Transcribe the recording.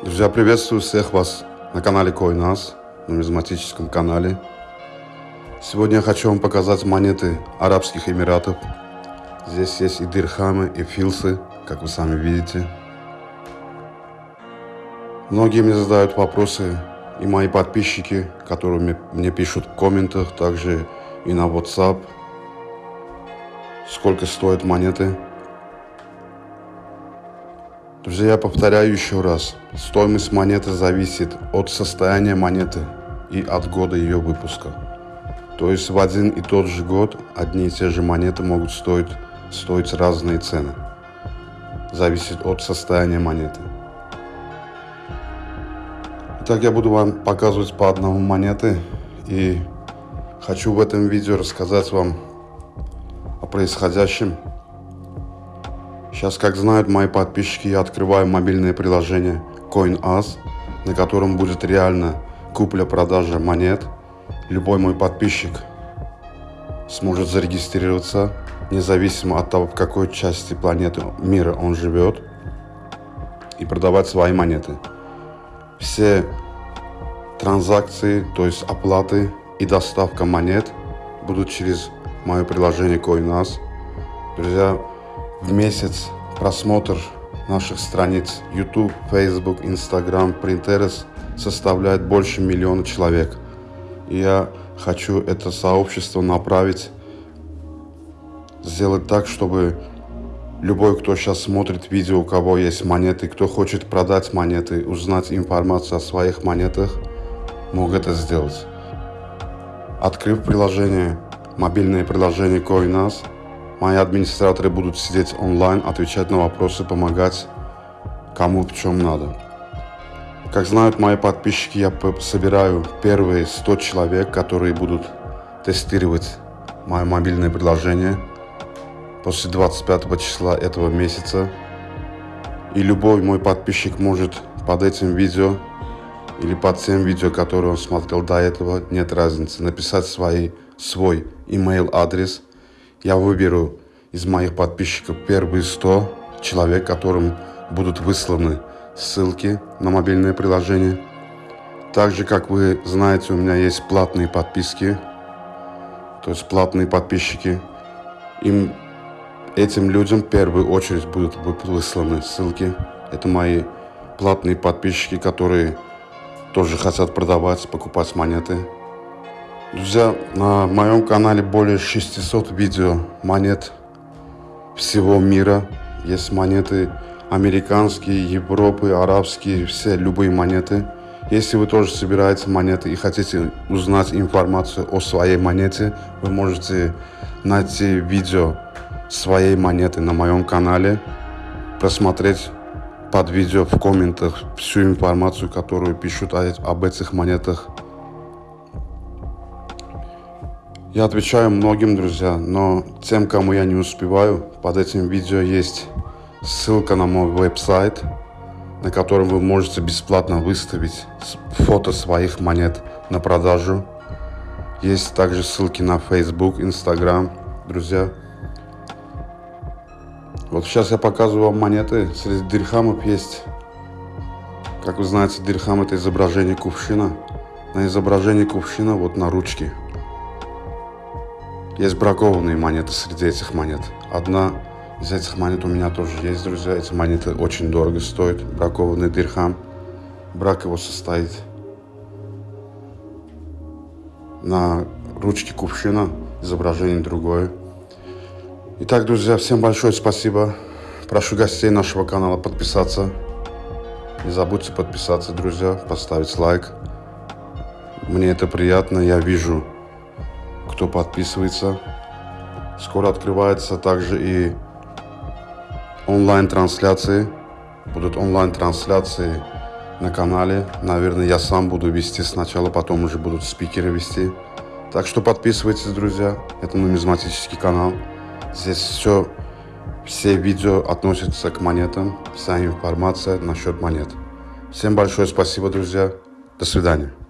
Друзья, приветствую всех вас на канале Coinas, нумизматическом канале. Сегодня я хочу вам показать монеты Арабских Эмиратов. Здесь есть и дирхамы, и филсы, как вы сами видите. Многие мне задают вопросы, и мои подписчики, которые мне пишут в комментах, также и на WhatsApp, сколько стоят монеты. Друзья, повторяю еще раз. Стоимость монеты зависит от состояния монеты и от года ее выпуска. То есть в один и тот же год одни и те же монеты могут стоить, стоить разные цены. Зависит от состояния монеты. Итак, я буду вам показывать по одному монеты. И хочу в этом видео рассказать вам о происходящем Сейчас, как знают мои подписчики, я открываю мобильное приложение CoinAs, на котором будет реально купля-продажа монет. Любой мой подписчик сможет зарегистрироваться, независимо от того, в какой части планеты мира он живет, и продавать свои монеты. Все транзакции, то есть оплаты и доставка монет будут через мое приложение CoinAs. Друзья, в месяц просмотр наших страниц YouTube, Facebook, Instagram, Pinterest составляет больше миллиона человек. И я хочу это сообщество направить, сделать так, чтобы любой, кто сейчас смотрит видео, у кого есть монеты, кто хочет продать монеты, узнать информацию о своих монетах, мог это сделать. Открыв приложение, мобильное приложение CoinAs, Мои администраторы будут сидеть онлайн, отвечать на вопросы, помогать кому в чем надо. Как знают мои подписчики, я собираю первые 100 человек, которые будут тестировать мое мобильное приложение после 25 числа этого месяца. И любой мой подписчик может под этим видео или под тем видео, которое он смотрел до этого, нет разницы, написать свои, свой email адрес – я выберу из моих подписчиков первые 100 человек, которым будут высланы ссылки на мобильное приложение. Также, как вы знаете, у меня есть платные подписки, то есть платные подписчики. Им, этим людям в первую очередь будут высланы ссылки. Это мои платные подписчики, которые тоже хотят продавать, покупать монеты. Друзья, на моем канале более 600 видео монет всего мира. Есть монеты американские, Европы, арабские, все, любые монеты. Если вы тоже собираете монеты и хотите узнать информацию о своей монете, вы можете найти видео своей монеты на моем канале, просмотреть под видео в комментах всю информацию, которую пишут об этих монетах Я отвечаю многим, друзья, но тем, кому я не успеваю, под этим видео есть ссылка на мой веб-сайт, на котором вы можете бесплатно выставить фото своих монет на продажу. Есть также ссылки на Facebook, Instagram, друзья. Вот сейчас я показываю вам монеты. Среди дирхамов есть, как вы знаете, дирхам это изображение кувшина. На изображении кувшина вот на ручке есть бракованные монеты среди этих монет. Одна из этих монет у меня тоже есть, друзья. Эти монеты очень дорого стоят. Бракованный дирхам. Брак его состоит на ручке кувшина. Изображение другое. Итак, друзья, всем большое спасибо. Прошу гостей нашего канала подписаться. Не забудьте подписаться, друзья, поставить лайк. Мне это приятно, я вижу кто подписывается. Скоро открывается также и онлайн-трансляции. Будут онлайн-трансляции на канале. Наверное, я сам буду вести сначала, потом уже будут спикеры вести. Так что подписывайтесь, друзья. Это нумизматический канал. Здесь все, все видео относятся к монетам. Вся информация насчет монет. Всем большое спасибо, друзья. До свидания.